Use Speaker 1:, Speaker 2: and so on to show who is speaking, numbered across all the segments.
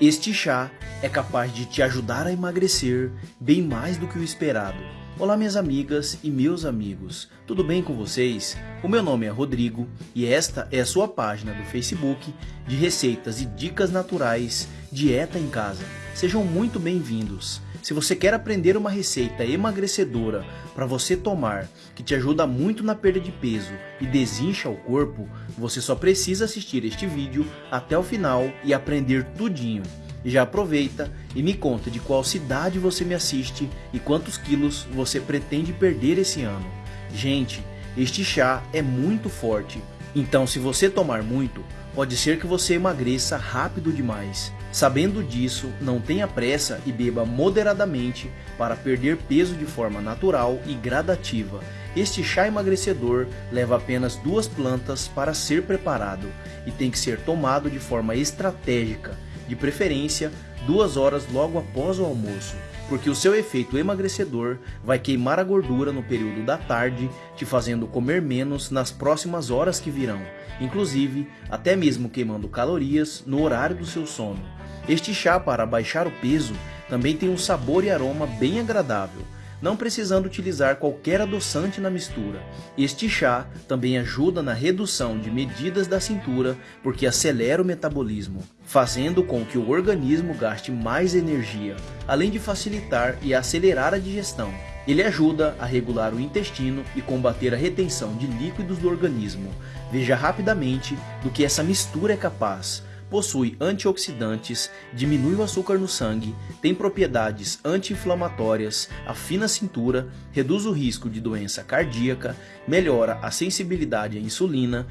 Speaker 1: Este chá é capaz de te ajudar a emagrecer bem mais do que o esperado. Olá minhas amigas e meus amigos, tudo bem com vocês? O meu nome é Rodrigo e esta é a sua página do Facebook de receitas e dicas naturais Dieta em Casa. Sejam muito bem-vindos. Se você quer aprender uma receita emagrecedora para você tomar, que te ajuda muito na perda de peso e desincha o corpo, você só precisa assistir este vídeo até o final e aprender tudinho. Já aproveita e me conta de qual cidade você me assiste e quantos quilos você pretende perder esse ano. Gente, este chá é muito forte, então se você tomar muito, pode ser que você emagreça rápido demais. Sabendo disso, não tenha pressa e beba moderadamente para perder peso de forma natural e gradativa. Este chá emagrecedor leva apenas duas plantas para ser preparado e tem que ser tomado de forma estratégica, de preferência duas horas logo após o almoço, porque o seu efeito emagrecedor vai queimar a gordura no período da tarde, te fazendo comer menos nas próximas horas que virão, inclusive até mesmo queimando calorias no horário do seu sono. Este chá para baixar o peso também tem um sabor e aroma bem agradável, não precisando utilizar qualquer adoçante na mistura. Este chá também ajuda na redução de medidas da cintura porque acelera o metabolismo, fazendo com que o organismo gaste mais energia, além de facilitar e acelerar a digestão. Ele ajuda a regular o intestino e combater a retenção de líquidos do organismo. Veja rapidamente do que essa mistura é capaz possui antioxidantes, diminui o açúcar no sangue, tem propriedades anti-inflamatórias, afina a cintura, reduz o risco de doença cardíaca, melhora a sensibilidade à insulina,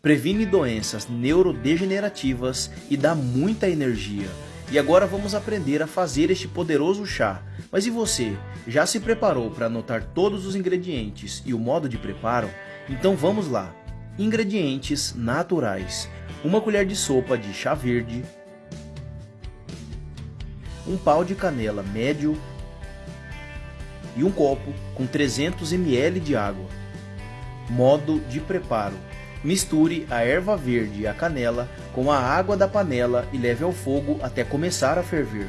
Speaker 1: previne doenças neurodegenerativas e dá muita energia. E agora vamos aprender a fazer este poderoso chá. Mas e você? Já se preparou para anotar todos os ingredientes e o modo de preparo? Então vamos lá! Ingredientes naturais uma colher de sopa de chá verde, um pau de canela médio e um copo com 300 ml de água. Modo de preparo. Misture a erva verde e a canela com a água da panela e leve ao fogo até começar a ferver.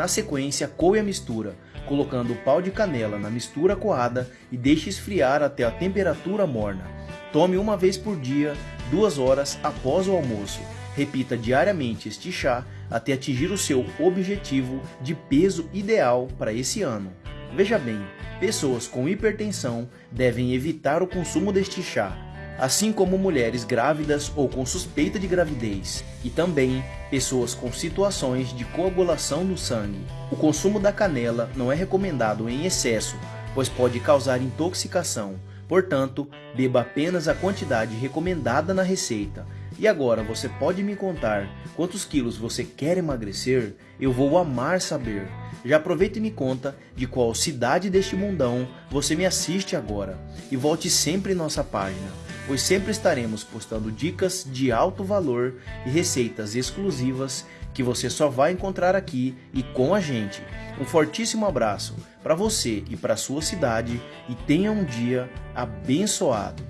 Speaker 1: Na sequência, coe a mistura, colocando o pau de canela na mistura coada e deixe esfriar até a temperatura morna. Tome uma vez por dia, duas horas após o almoço. Repita diariamente este chá até atingir o seu objetivo de peso ideal para esse ano. Veja bem, pessoas com hipertensão devem evitar o consumo deste chá, assim como mulheres grávidas ou com suspeita de gravidez, e também pessoas com situações de coagulação no sangue. O consumo da canela não é recomendado em excesso, pois pode causar intoxicação. Portanto, beba apenas a quantidade recomendada na receita. E agora você pode me contar quantos quilos você quer emagrecer? Eu vou amar saber. Já aproveita e me conta de qual cidade deste mundão você me assiste agora. E volte sempre em nossa página pois sempre estaremos postando dicas de alto valor e receitas exclusivas que você só vai encontrar aqui e com a gente. Um fortíssimo abraço para você e para sua cidade e tenha um dia abençoado.